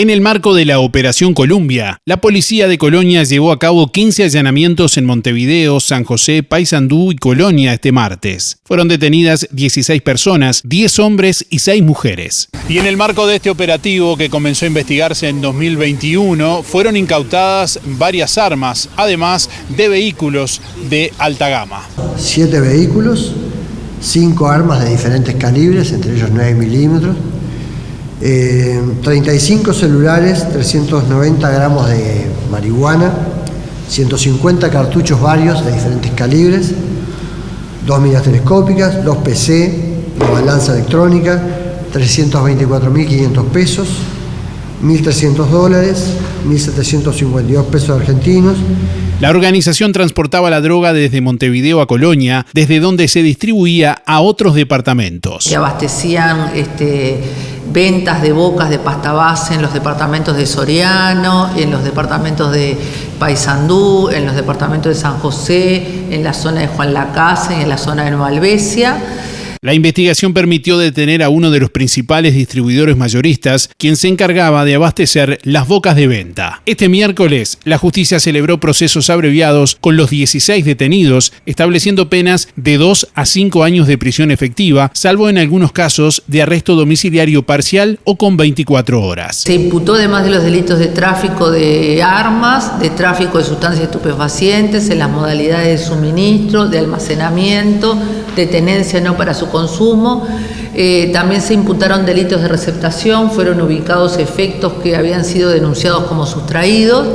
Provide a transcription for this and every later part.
En el marco de la Operación Columbia, la policía de Colonia llevó a cabo 15 allanamientos en Montevideo, San José, Paysandú y Colonia este martes. Fueron detenidas 16 personas, 10 hombres y 6 mujeres. Y en el marco de este operativo que comenzó a investigarse en 2021, fueron incautadas varias armas, además de vehículos de alta gama. Siete vehículos, cinco armas de diferentes calibres, entre ellos 9 milímetros, 35 eh, celulares, 390 gramos de marihuana, 150 cartuchos varios de diferentes calibres, dos miras telescópicas, dos PC, una balanza electrónica, 324.500 pesos, 1.300 dólares, 1.752 pesos argentinos. La organización transportaba la droga desde Montevideo a Colonia, desde donde se distribuía a otros departamentos. Se abastecían este, ventas de bocas de pasta base en los departamentos de Soriano, en los departamentos de Paysandú, en los departamentos de San José, en la zona de Juan Lacase, en la zona de Nueva Albesia la investigación permitió detener a uno de los principales distribuidores mayoristas, quien se encargaba de abastecer las bocas de venta. Este miércoles, la justicia celebró procesos abreviados con los 16 detenidos, estableciendo penas de 2 a 5 años de prisión efectiva, salvo en algunos casos de arresto domiciliario parcial o con 24 horas. Se imputó además de los delitos de tráfico de armas, de tráfico de sustancias estupefacientes, en las modalidades de suministro, de almacenamiento, de tenencia no para su consumo. Eh, también se imputaron delitos de receptación, fueron ubicados efectos que habían sido denunciados como sustraídos,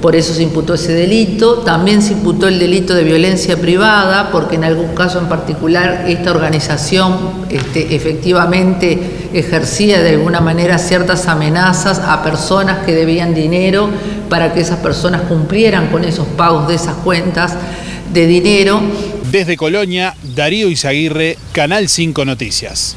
por eso se imputó ese delito. También se imputó el delito de violencia privada, porque en algún caso en particular esta organización este, efectivamente ejercía de alguna manera ciertas amenazas a personas que debían dinero para que esas personas cumplieran con esos pagos de esas cuentas de dinero. Desde Colonia, Darío Izaguirre, Canal 5 Noticias.